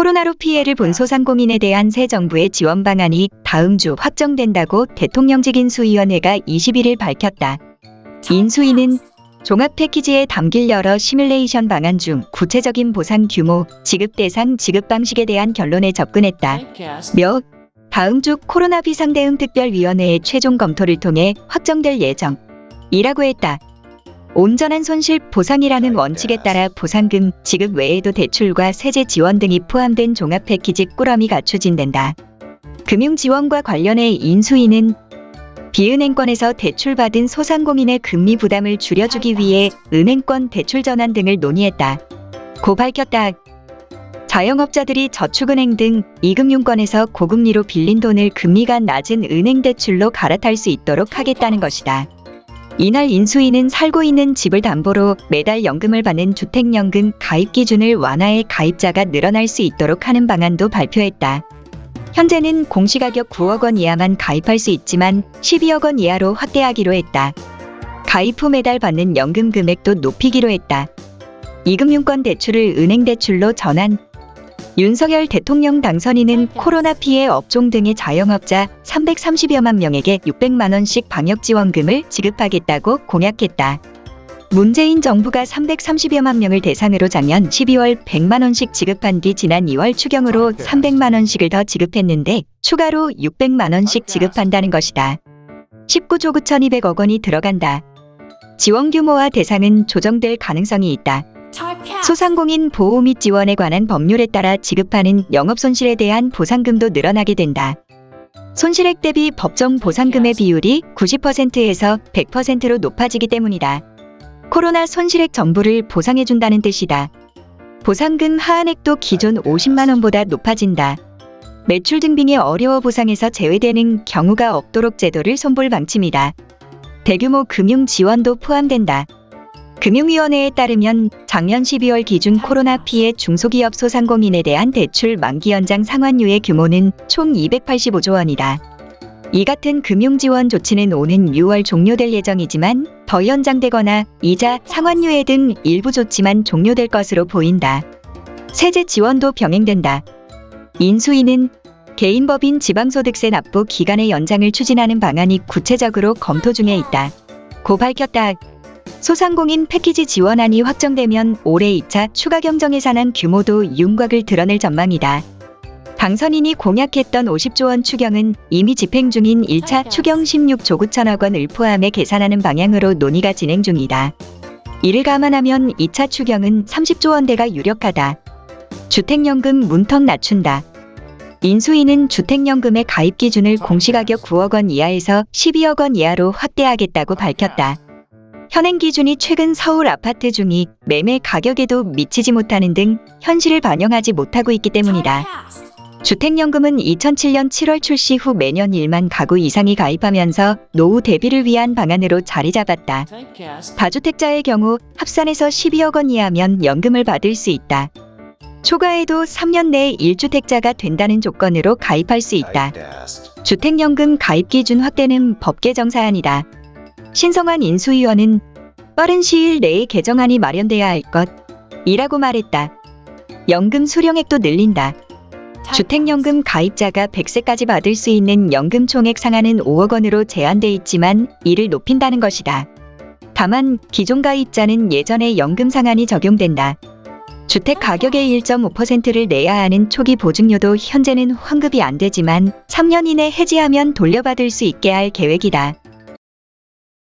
코로나로 피해를 본 소상공인에 대한 새 정부의 지원 방안이 다음 주 확정된다고 대통령직 인수위원회가 21일 밝혔다. 인수위는 종합 패키지에 담길 여러 시뮬레이션 방안 중 구체적인 보상 규모, 지급 대상, 지급 방식에 대한 결론에 접근했다. 며 다음 주 코로나 비상대응 특별위원회의 최종 검토를 통해 확정될 예정이라고 했다. 온전한 손실 보상이라는 원칙에 따라 보상금 지급 외에도 대출과 세제 지원 등이 포함된 종합 패키지 꾸러미가 추진된다. 금융 지원과 관련해 인수위는 비은행권에서 대출받은 소상공인의 금리 부담을 줄여주기 위해 은행권 대출 전환 등을 논의했다. 고 밝혔다. 자영업자들이 저축은행 등 이금융권에서 고금리로 빌린 돈을 금리가 낮은 은행 대출로 갈아탈 수 있도록 하겠다는 것이다. 이날 인수위는 살고 있는 집을 담보로 매달 연금을 받는 주택연금 가입 기준을 완화해 가입자가 늘어날 수 있도록 하는 방안도 발표했다. 현재는 공시가격 9억 원 이하만 가입할 수 있지만 12억 원 이하로 확대하기로 했다. 가입 후 매달 받는 연금 금액도 높이기로 했다. 이금융권 대출을 은행 대출로 전환. 윤석열 대통령 당선인은 코로나 피해 업종 등의 자영업자 330여만 명에게 600만 원씩 방역 지원금을 지급하겠다고 공약했다. 문재인 정부가 330여만 명을 대상으로 작년 12월 100만 원씩 지급한 뒤 지난 2월 추경으로 300만 원씩을 더 지급했는데 추가로 600만 원씩 지급한다는 것이다. 19조 9,200억 원이 들어간다. 지원 규모와 대상은 조정될 가능성이 있다. 소상공인 보호 및 지원에 관한 법률에 따라 지급하는 영업손실에 대한 보상금도 늘어나게 된다. 손실액 대비 법정 보상금의 비율이 90%에서 100%로 높아지기 때문이다. 코로나 손실액 전부를 보상해준다는 뜻이다. 보상금 하한액도 기존 50만원보다 높아진다. 매출 증빙에 어려워 보상에서 제외되는 경우가 없도록 제도를 손볼 방침이다. 대규모 금융 지원도 포함된다. 금융위원회에 따르면 작년 12월 기준 코로나 피해 중소기업 소상공인에 대한 대출 만기 연장 상환유의 규모는 총 285조 원이다. 이 같은 금융 지원 조치는 오는 6월 종료될 예정이지만 더 연장되거나 이자, 상환유예 등 일부 조치만 종료될 것으로 보인다. 세제 지원도 병행된다. 인수위는 개인법인 지방소득세 납부 기간의 연장을 추진하는 방안이 구체적으로 검토 중에 있다. 고 밝혔다. 소상공인 패키지 지원안이 확정되면 올해 2차 추가 경정 예산안 규모도 윤곽을 드러낼 전망이다. 당선인이 공약했던 50조 원 추경은 이미 집행 중인 1차 추경 16조 9천억 원을 포함해 계산하는 방향으로 논의가 진행 중이다. 이를 감안하면 2차 추경은 30조 원대가 유력하다. 주택연금 문턱 낮춘다. 인수위는 주택연금의 가입 기준을 공시가격 9억 원 이하에서 12억 원 이하로 확대하겠다고 밝혔다. 현행 기준이 최근 서울 아파트 중이 매매 가격에도 미치지 못하는 등 현실을 반영하지 못하고 있기 때문이다. 주택연금은 2007년 7월 출시 후 매년 1만 가구 이상이 가입하면서 노후 대비를 위한 방안으로 자리 잡았다. 다주택자의 경우 합산해서 12억 원 이하면 연금을 받을 수 있다. 초과해도 3년 내에 1주택자가 된다는 조건으로 가입할 수 있다. 주택연금 가입 기준 확대는 법 개정 사안이다. 신성환 인수위원은 빠른 시일 내에 개정안이 마련돼야 할 것이라고 말했다. 연금 수령액도 늘린다. 주택연금 가입자가 100세까지 받을 수 있는 연금 총액 상한은 5억 원으로 제한돼 있지만 이를 높인다는 것이다. 다만 기존 가입자는 예전의 연금 상한이 적용된다. 주택 가격의 1.5%를 내야 하는 초기 보증료도 현재는 환급이 안 되지만 3년 이내 해지하면 돌려받을 수 있게 할 계획이다.